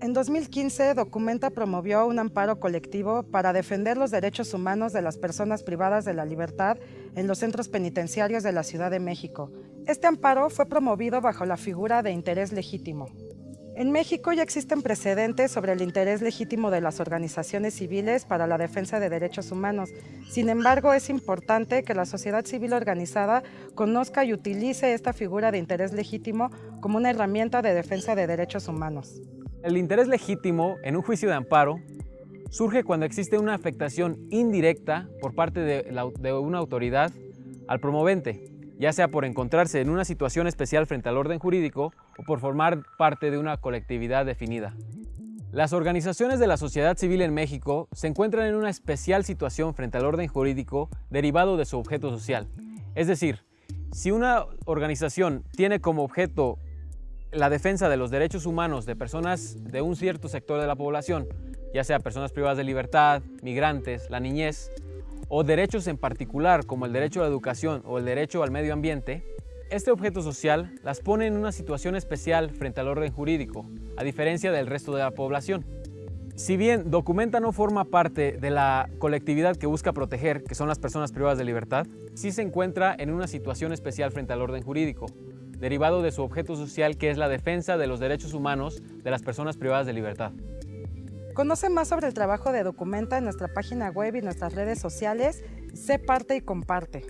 En 2015, Documenta promovió un amparo colectivo para defender los derechos humanos de las personas privadas de la libertad en los centros penitenciarios de la Ciudad de México. Este amparo fue promovido bajo la figura de interés legítimo. En México ya existen precedentes sobre el interés legítimo de las organizaciones civiles para la defensa de derechos humanos. Sin embargo, es importante que la sociedad civil organizada conozca y utilice esta figura de interés legítimo como una herramienta de defensa de derechos humanos. El interés legítimo en un juicio de amparo surge cuando existe una afectación indirecta por parte de, una autoridad al promovente, ya sea por encontrarse en una situación especial frente al orden jurídico o por formar parte de una colectividad definida. Las organizaciones de la sociedad civil en México se encuentran en una especial situación frente al orden jurídico derivado de su objeto social. Es decir, si una organización tiene como objeto la defensa de los derechos humanos de personas de un cierto sector de la población, ya sea personas privadas de libertad, migrantes, la niñez, o derechos en particular como el derecho a la educación o el derecho al medio ambiente, este objeto social las pone en una situación especial frente al orden jurídico, a diferencia del resto de la población. Si bien Documenta no forma parte de la colectividad que busca proteger, que son las personas privadas de libertad, sí se encuentra en una situación especial frente al orden jurídico, derivado de su objeto social que es la defensa de los derechos humanos de las personas privadas de libertad. Conoce más sobre el trabajo de Documenta en nuestra página web y nuestras redes sociales. Sé parte y comparte.